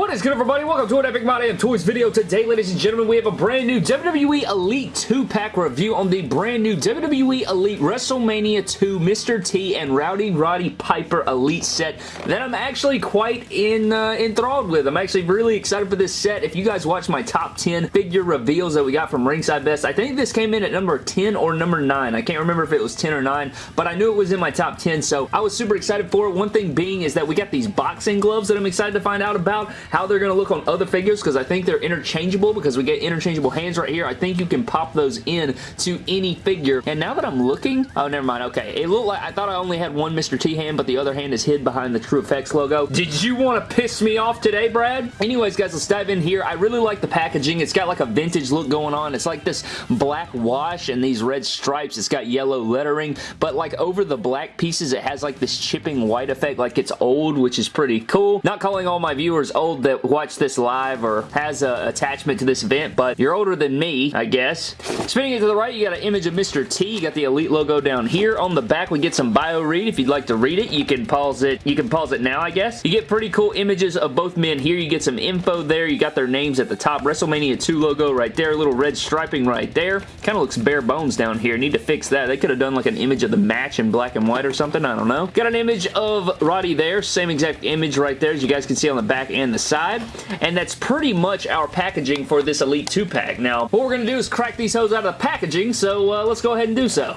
What is good everybody? Welcome to an Epic My Damn Toys video. Today, ladies and gentlemen, we have a brand new WWE Elite 2-pack review on the brand new WWE Elite WrestleMania 2 Mr. T and Rowdy Roddy Piper Elite set that I'm actually quite in uh, enthralled with. I'm actually really excited for this set. If you guys watch my top 10 figure reveals that we got from Ringside Fest, I think this came in at number 10 or number 9. I can't remember if it was 10 or 9, but I knew it was in my top 10, so I was super excited for it. One thing being is that we got these boxing gloves that I'm excited to find out about how they're going to look on other figures because I think they're interchangeable because we get interchangeable hands right here. I think you can pop those in to any figure. And now that I'm looking, oh, never mind. Okay, it looked like I thought I only had one Mr. T hand, but the other hand is hid behind the TrueFX logo. Did you want to piss me off today, Brad? Anyways, guys, let's dive in here. I really like the packaging. It's got like a vintage look going on. It's like this black wash and these red stripes. It's got yellow lettering, but like over the black pieces, it has like this chipping white effect, like it's old, which is pretty cool. Not calling all my viewers old that watch this live or has a attachment to this event, but you're older than me, I guess. Spinning it to the right, you got an image of Mr. T. You got the Elite logo down here. On the back, we get some bio read. If you'd like to read it, you can pause it. You can pause it now, I guess. You get pretty cool images of both men here. You get some info there. You got their names at the top. WrestleMania 2 logo right there. Little red striping right there. Kind of looks bare bones down here. Need to fix that. They could have done like an image of the match in black and white or something. I don't know. Got an image of Roddy there. Same exact image right there as you guys can see on the back and the side. And that's pretty much our packaging for this Elite 2-pack. Now, what we're going to do is crack these hoes out of the packaging, so uh, let's go ahead and do so.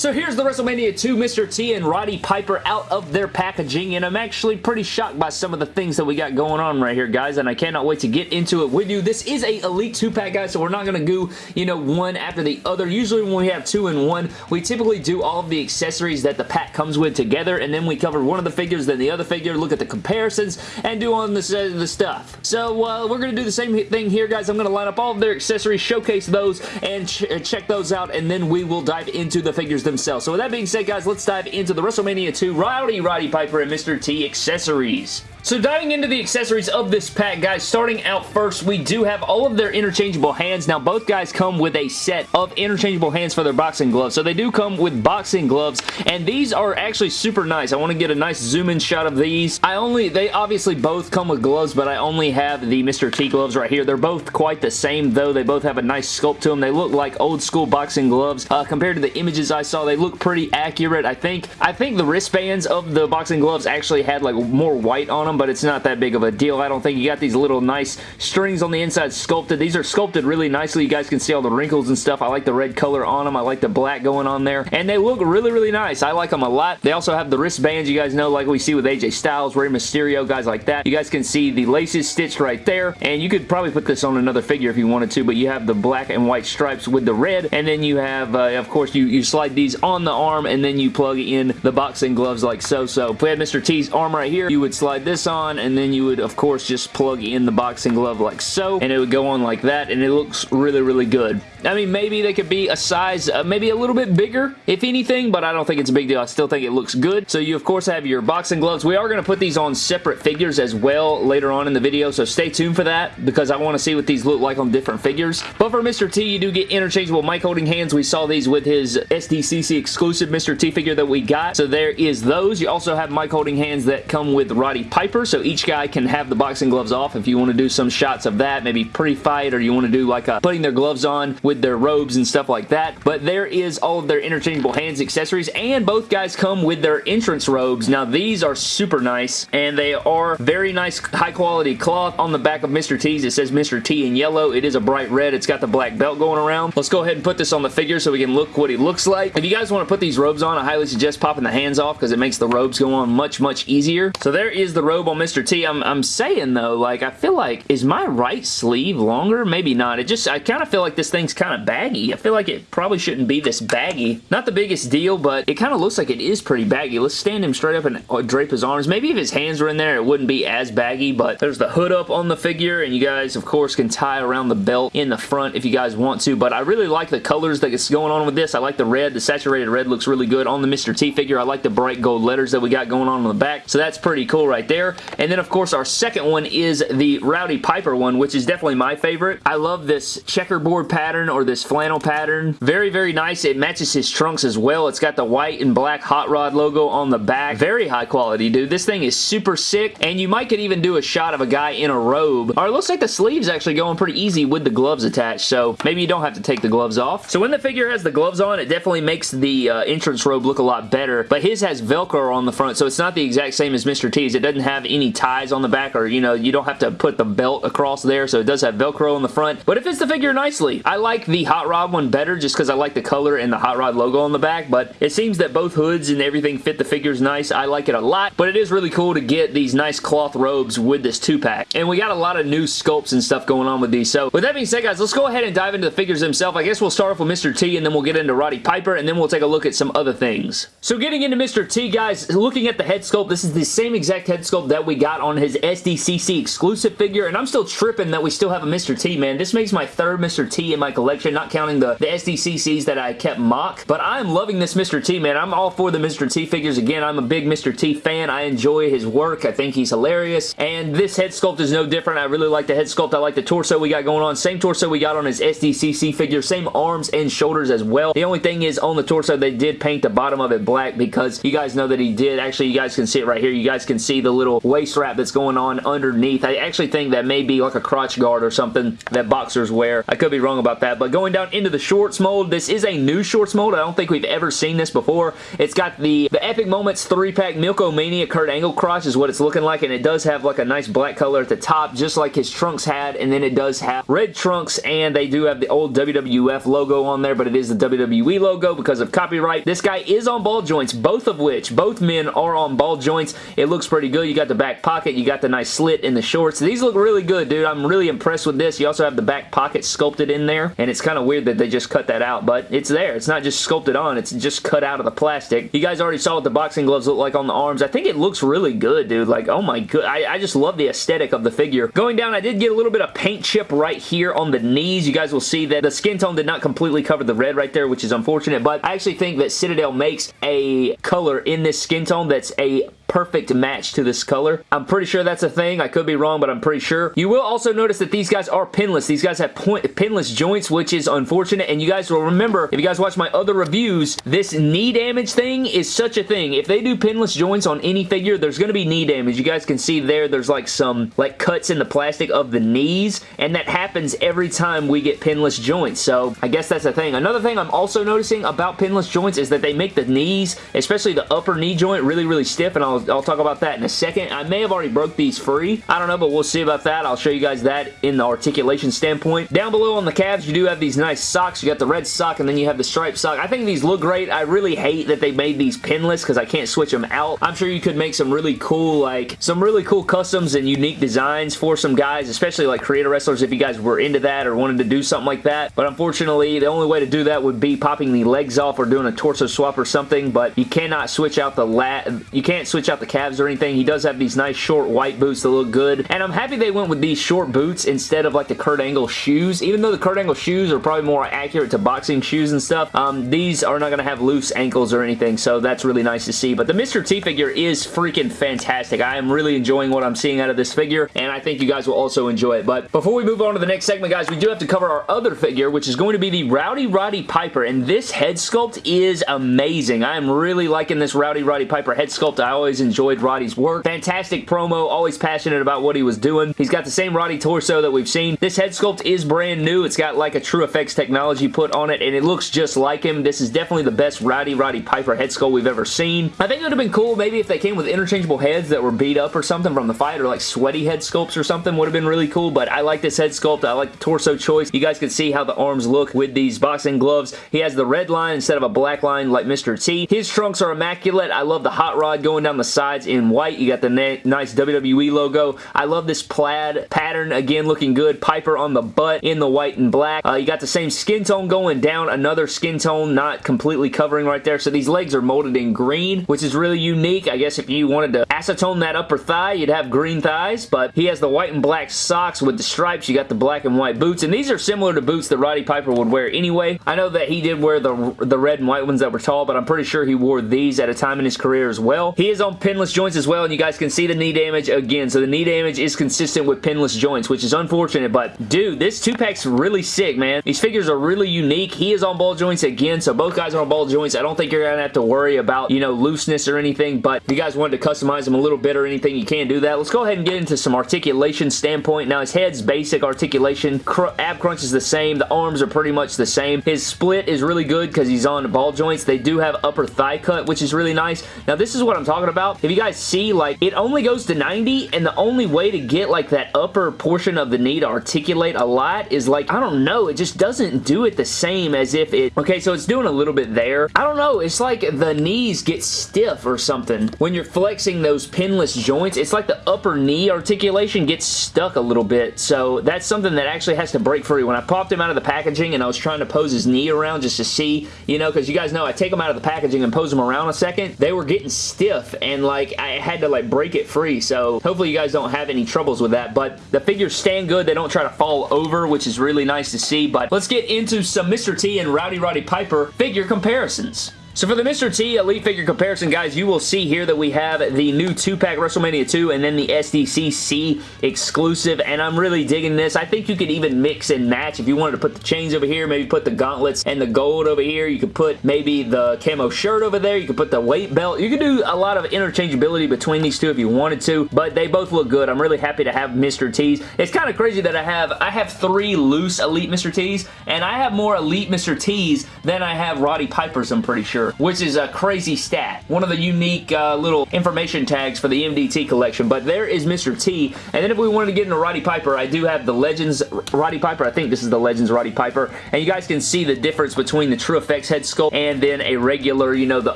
So here's the WrestleMania 2 Mr. T and Roddy Piper out of their packaging, and I'm actually pretty shocked by some of the things that we got going on right here, guys, and I cannot wait to get into it with you. This is a Elite 2-pack, guys, so we're not going to go, you know, one after the other. Usually when we have two in one, we typically do all of the accessories that the pack comes with together, and then we cover one of the figures, then the other figure, look at the comparisons, and do on the, the stuff. So uh, we're going to do the same thing here, guys. I'm going to line up all of their accessories, showcase those, and ch check those out, and then we will dive into the figures themselves. So with that being said, guys, let's dive into the WrestleMania 2 Rowdy Roddy Piper and Mr. T accessories. So diving into the accessories of this pack, guys, starting out first, we do have all of their interchangeable hands. Now, both guys come with a set of interchangeable hands for their boxing gloves. So they do come with boxing gloves, and these are actually super nice. I want to get a nice zoom-in shot of these. I only, they obviously both come with gloves, but I only have the Mr. T gloves right here. They're both quite the same, though. They both have a nice sculpt to them. They look like old-school boxing gloves. Uh, compared to the images I saw, they look pretty accurate. I think, I think the wristbands of the boxing gloves actually had like more white on them them, but it's not that big of a deal. I don't think you got these little nice strings on the inside sculpted. These are sculpted really nicely. You guys can see all the wrinkles and stuff. I like the red color on them. I like the black going on there, and they look really, really nice. I like them a lot. They also have the wristbands you guys know like we see with AJ Styles, Rey Mysterio, guys like that. You guys can see the laces stitched right there, and you could probably put this on another figure if you wanted to, but you have the black and white stripes with the red, and then you have, uh, of course, you, you slide these on the arm, and then you plug in the boxing gloves like so. So if we had Mr. T's arm right here, you would slide this on, and then you would of course just plug in the boxing glove like so and it would go on like that and it looks really really good. I mean maybe they could be a size uh, maybe a little bit bigger if anything but I don't think it's a big deal. I still think it looks good. So you of course have your boxing gloves. We are going to put these on separate figures as well later on in the video so stay tuned for that because I want to see what these look like on different figures. But for Mr. T you do get interchangeable mic holding hands. We saw these with his SDCC exclusive Mr. T figure that we got. So there is those. You also have mic holding hands that come with Roddy Piper so each guy can have the boxing gloves off if you want to do some shots of that, maybe pre-fight or you want to do like a putting their gloves on with their robes and stuff like that. But there is all of their interchangeable hands accessories and both guys come with their entrance robes. Now these are super nice and they are very nice high quality cloth on the back of Mr. T's. It says Mr. T in yellow. It is a bright red. It's got the black belt going around. Let's go ahead and put this on the figure so we can look what he looks like. If you guys want to put these robes on, I highly suggest popping the hands off because it makes the robes go on much, much easier. So there is the robe on Mr. T. I'm, I'm saying though, like I feel like, is my right sleeve longer? Maybe not. It just, I kind of feel like this thing's kind of baggy. I feel like it probably shouldn't be this baggy. Not the biggest deal, but it kind of looks like it is pretty baggy. Let's stand him straight up and uh, drape his arms. Maybe if his hands were in there, it wouldn't be as baggy, but there's the hood up on the figure, and you guys, of course, can tie around the belt in the front if you guys want to, but I really like the colors that's going on with this. I like the red. The saturated red looks really good on the Mr. T figure. I like the bright gold letters that we got going on on the back, so that's pretty cool right there. there. And then, of course, our second one is the Rowdy Piper one, which is definitely my favorite. I love this checkerboard pattern or this flannel pattern. Very, very nice. It matches his trunks as well. It's got the white and black Hot Rod logo on the back. Very high quality, dude. This thing is super sick, and you might could even do a shot of a guy in a robe. Or it looks like the sleeve's actually going pretty easy with the gloves attached, so maybe you don't have to take the gloves off. So when the figure has the gloves on, it definitely makes the uh, entrance robe look a lot better, but his has Velcro on the front, so it's not the exact same as Mr. T's. It doesn't have any ties on the back, or, you know, you don't have to put the belt across there, so it does have Velcro on the front, but it fits the figure nicely. I like the Hot Rod one better just because I like the color and the Hot Rod logo on the back, but it seems that both hoods and everything fit the figures nice. I like it a lot, but it is really cool to get these nice cloth robes with this 2-pack. And we got a lot of new sculpts and stuff going on with these. So with that being said, guys, let's go ahead and dive into the figures themselves. I guess we'll start off with Mr. T and then we'll get into Roddy Piper and then we'll take a look at some other things. So getting into Mr. T, guys, looking at the head sculpt, this is the same exact head sculpt that we got on his SDCC exclusive figure, and I'm still tripping that we still have a Mr. T, man. This makes my third Mr. T in my collection, not counting the, the SDCCs that I kept mock, but I'm loving this Mr. T, man. I'm all for the Mr. T figures. Again, I'm a big Mr. T fan. I enjoy his work. I think he's hilarious, and this head sculpt is no different. I really like the head sculpt. I like the torso we got going on. Same torso we got on his SDCC figure. Same arms and shoulders as well. The only thing is on the torso, they did paint the bottom of it black because you guys know that he did. Actually, you guys can see it right here. You guys can see the little waist wrap that's going on underneath. I actually think that may be like a crotch guard or something that boxers wear. I could be wrong about that, but going down into the shorts mold, this is a new shorts mold. I don't think we've ever seen this before. It's got the, the Epic Moments 3-pack Milk-O-Mania Kurt Angle crotch is what it's looking like, and it does have like a nice black color at the top, just like his trunks had, and then it does have red trunks, and they do have the old WWF logo on there, but it is the WWE logo because of copyright. This guy is on ball joints, both of which, both men are on ball joints. It looks pretty good. You got the back pocket, you got the nice slit in the shorts. These look really good, dude. I'm really impressed with this. You also have the back pocket sculpted in there, and it's kind of weird that they just cut that out, but it's there. It's not just sculpted on, it's just cut out of the plastic. You guys already saw what the boxing gloves look like on the arms. I think it looks really good, dude. Like, oh my god. I, I just love the aesthetic of the figure. Going down, I did get a little bit of paint chip right here on the knees. You guys will see that the skin tone did not completely cover the red right there, which is unfortunate, but I actually think that Citadel makes a color in this skin tone that's a perfect match to this color. I'm pretty sure that's a thing. I could be wrong, but I'm pretty sure. You will also notice that these guys are pinless. These guys have point, pinless joints, which is unfortunate, and you guys will remember, if you guys watch my other reviews, this knee damage thing is such a thing. If they do pinless joints on any figure, there's going to be knee damage. You guys can see there, there's like some like cuts in the plastic of the knees, and that happens every time we get pinless joints, so I guess that's a thing. Another thing I'm also noticing about pinless joints is that they make the knees, especially the upper knee joint, really, really stiff, and I'll I'll, I'll talk about that in a second. I may have already broke these free. I don't know, but we'll see about that. I'll show you guys that in the articulation standpoint. Down below on the calves, you do have these nice socks. You got the red sock, and then you have the striped sock. I think these look great. I really hate that they made these pinless because I can't switch them out. I'm sure you could make some really cool, like, some really cool customs and unique designs for some guys, especially like creator wrestlers if you guys were into that or wanted to do something like that. But unfortunately, the only way to do that would be popping the legs off or doing a torso swap or something, but you cannot switch out the lat. You can't switch out the calves or anything. He does have these nice short white boots that look good. And I'm happy they went with these short boots instead of like the Kurt Angle shoes. Even though the Kurt Angle shoes are probably more accurate to boxing shoes and stuff, um, these are not going to have loose ankles or anything. So that's really nice to see. But the Mr. T figure is freaking fantastic. I am really enjoying what I'm seeing out of this figure. And I think you guys will also enjoy it. But before we move on to the next segment, guys, we do have to cover our other figure, which is going to be the Rowdy Roddy Piper. And this head sculpt is amazing. I am really liking this Rowdy Roddy Piper head sculpt. I always enjoyed Roddy's work. Fantastic promo, always passionate about what he was doing. He's got the same Roddy torso that we've seen. This head sculpt is brand new. It's got like a TrueFX technology put on it, and it looks just like him. This is definitely the best Rowdy Roddy Piper head sculpt we've ever seen. I think it would have been cool maybe if they came with interchangeable heads that were beat up or something from the fight, or like sweaty head sculpts or something would have been really cool, but I like this head sculpt. I like the torso choice. You guys can see how the arms look with these boxing gloves. He has the red line instead of a black line like Mr. T. His trunks are immaculate. I love the hot rod going down the sides in white. You got the nice WWE logo. I love this plaid pattern. Again, looking good. Piper on the butt in the white and black. Uh, you got the same skin tone going down. Another skin tone not completely covering right there. So these legs are molded in green, which is really unique. I guess if you wanted to acetone that upper thigh, you'd have green thighs. But he has the white and black socks with the stripes. You got the black and white boots. And these are similar to boots that Roddy Piper would wear anyway. I know that he did wear the, the red and white ones that were tall, but I'm pretty sure he wore these at a time in his career as well. He is on pinless joints as well, and you guys can see the knee damage again. So the knee damage is consistent with pinless joints, which is unfortunate, but dude, this two-pack's really sick, man. These figures are really unique. He is on ball joints again, so both guys are on ball joints. I don't think you're going to have to worry about, you know, looseness or anything, but if you guys wanted to customize them a little bit or anything, you can do that. Let's go ahead and get into some articulation standpoint. Now, his head's basic articulation. Cr ab crunch is the same. The arms are pretty much the same. His split is really good because he's on ball joints. They do have upper thigh cut, which is really nice. Now, this is what I'm talking about. If you guys see, like, it only goes to 90, and the only way to get, like, that upper portion of the knee to articulate a lot is, like, I don't know, it just doesn't do it the same as if it... Okay, so it's doing a little bit there. I don't know, it's like the knees get stiff or something. When you're flexing those pinless joints, it's like the upper knee articulation gets stuck a little bit, so that's something that actually has to break free. When I popped him out of the packaging and I was trying to pose his knee around just to see, you know, because you guys know I take them out of the packaging and pose them around a second, they were getting stiff and like I had to like break it free, so hopefully you guys don't have any troubles with that, but the figures stand good. They don't try to fall over, which is really nice to see, but let's get into some Mr. T and Rowdy Roddy Piper figure comparisons. So for the Mr. T Elite figure comparison, guys, you will see here that we have the new 2-pack WrestleMania 2 and then the SDCC exclusive, and I'm really digging this. I think you could even mix and match if you wanted to put the chains over here, maybe put the gauntlets and the gold over here. You could put maybe the camo shirt over there. You could put the weight belt. You could do a lot of interchangeability between these two if you wanted to, but they both look good. I'm really happy to have Mr. T's. It's kind of crazy that I have I have three loose Elite Mr. T's, and I have more Elite Mr. T's than I have Roddy Piper's, I'm pretty sure which is a crazy stat. One of the unique uh, little information tags for the MDT collection, but there is Mr. T. And then if we wanted to get into Roddy Piper, I do have the Legends Roddy Piper. I think this is the Legends Roddy Piper. And you guys can see the difference between the TrueFX head sculpt and then a regular, you know, the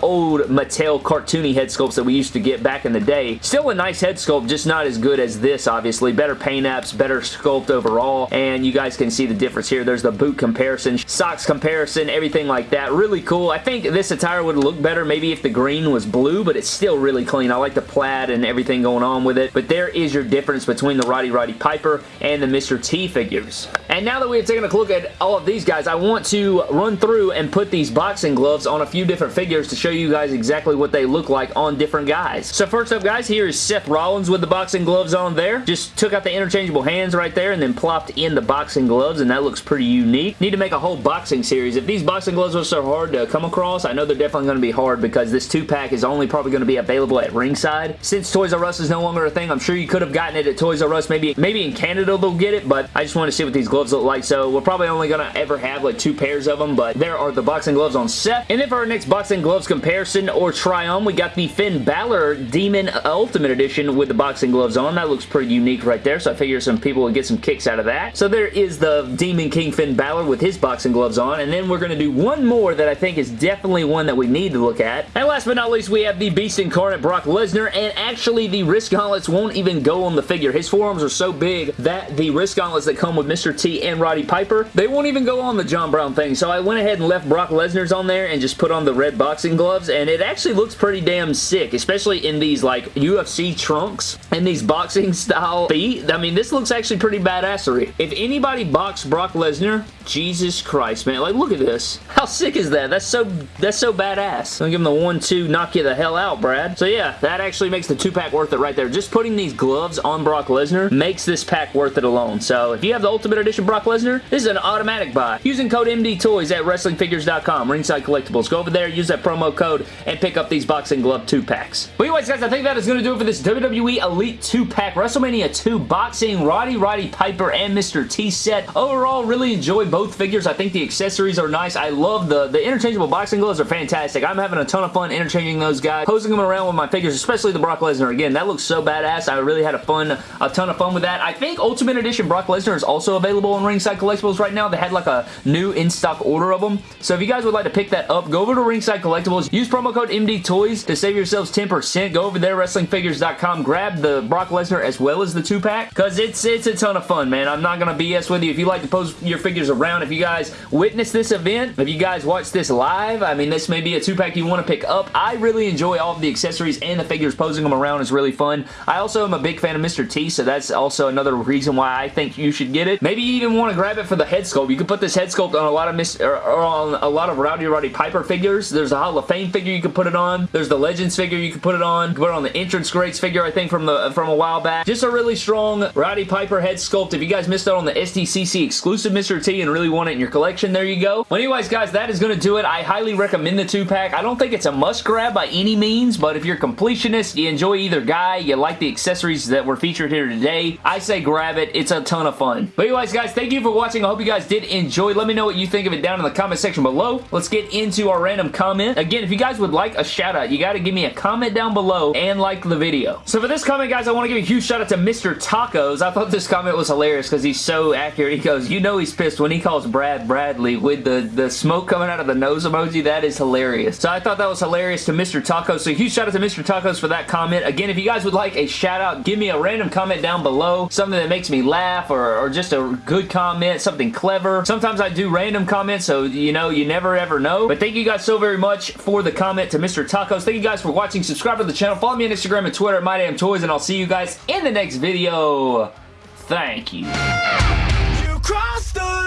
old Mattel cartoony head sculpts that we used to get back in the day. Still a nice head sculpt, just not as good as this, obviously. Better paint apps, better sculpt overall, and you guys can see the difference here. There's the boot comparison, socks comparison, everything like that. Really cool. I think this attire would look better maybe if the green was blue, but it's still really clean. I like the plaid and everything going on with it, but there is your difference between the Rowdy Roddy Piper and the Mr. T figures. And now that we have taken a look at all of these guys, I want to run through and put these boxing gloves on a few different figures to show you guys exactly what they look like on different guys. So first up, guys, here is Seth Rollins with the boxing gloves on there. Just took out the interchangeable hands right there and then plopped in the boxing gloves, and that looks pretty unique. Need to make a whole boxing series. If these boxing gloves were so hard to come across, I know they're definitely going to be hard because this two-pack is only probably going to be available at ringside. Since Toys R Us is no longer a thing, I'm sure you could have gotten it at Toys R Us. Maybe, maybe in Canada they'll get it, but I just want to see what these gloves look like. So we're probably only going to ever have like two pairs of them, but there are the boxing gloves on Seth. And then for our next boxing gloves comparison or try-on, we got the Finn Balor Demon Ultimate Edition with the boxing gloves on. That looks pretty unique right there, so I figure some people would get some kicks out of that. So there is the Demon King Finn Balor with his boxing gloves on, and then we're going to do one more that I think is definitely one that we need to look at. And last but not least, we have the Beast Incarnate Brock Lesnar, and actually the wrist gauntlets won't even go on the figure. His forearms are so big that the wrist gauntlets that come with Mr. T and Roddy Piper, they won't even go on the John Brown thing. So I went ahead and left Brock Lesnar's on there and just put on the red boxing gloves, and it actually looks pretty damn sick, especially in these like UFC trunks and these boxing style feet. I mean, this looks actually pretty badassery. If anybody boxed Brock Lesnar, Jesus Christ, man. Like, look at this. How sick is that? That's so, that's so badass. I'm give him the one, two, knock you the hell out, Brad. So yeah, that actually makes the two-pack worth it right there. Just putting these gloves on Brock Lesnar makes this pack worth it alone. So if you have the Ultimate Edition Brock Lesnar, this is an automatic buy. Using code MDTOYS at WrestlingFigures.com, Ringside Collectibles. Go over there, use that promo code, and pick up these boxing glove two-packs. But anyways, guys, I think that is to do it for this WWE Elite two-pack WrestleMania 2 boxing Rowdy Roddy Piper and Mr. T set. Overall, really enjoyed both figures. I think the accessories are nice. I love the, the interchangeable boxing gloves are fantastic. I'm having a ton of fun interchanging those guys, posing them around with my figures, especially the Brock Lesnar. Again, that looks so badass. I really had a fun, a ton of fun with that. I think Ultimate Edition Brock Lesnar is also available on Ringside Collectibles right now. They had like a new in-stock order of them. So if you guys would like to pick that up, go over to Ringside Collectibles. Use promo code MDTOYS to save yourselves 10%. Go over there, WrestlingFigures.com. Grab the Brock Lesnar as well as the two-pack because it's, it's a ton of fun, man. I'm not going to BS with you. If you like to pose your figures around around. If you guys witnessed this event, if you guys watched this live, I mean, this may be a two-pack you want to pick up. I really enjoy all of the accessories and the figures. Posing them around is really fun. I also am a big fan of Mr. T, so that's also another reason why I think you should get it. Maybe you even want to grab it for the head sculpt. You could put this head sculpt on a lot of Miss or, on a lot of Rowdy Roddy Piper figures. There's a Hall of Fame figure you could put it on. There's the Legends figure you could put it on. You put it on the Entrance Greats figure, I think, from the from a while back. Just a really strong Rowdy Piper head sculpt. If you guys missed out on the SDCC exclusive Mr. T and really want it in your collection, there you go. Well, anyways, guys, that is going to do it. I highly recommend the two-pack. I don't think it's a must-grab by any means, but if you're a completionist, you enjoy either guy, you like the accessories that were featured here today, I say grab it. It's a ton of fun. But anyways, guys, thank you for watching. I hope you guys did enjoy. Let me know what you think of it down in the comment section below. Let's get into our random comment. Again, if you guys would like a shout out, you got to give me a comment down below and like the video. So for this comment, guys, I want to give a huge shout out to Mr. Tacos. I thought this comment was hilarious because he's so accurate. He goes, you know he's pissed when he calls Brad Bradley with the, the smoke coming out of the nose emoji. That is hilarious. So I thought that was hilarious to Mr. Tacos. So huge shout out to Mr. Tacos for that comment. Again, if you guys would like a shout out, give me a random comment down below. Something that makes me laugh or, or just a good comment, something clever. Sometimes I do random comments, so you know, you never ever know. But thank you guys so very much for the comment to Mr. Tacos. Thank you guys for watching. Subscribe to the channel. Follow me on Instagram and Twitter at MyDamnToys, and I'll see you guys in the next video. Thank you.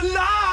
You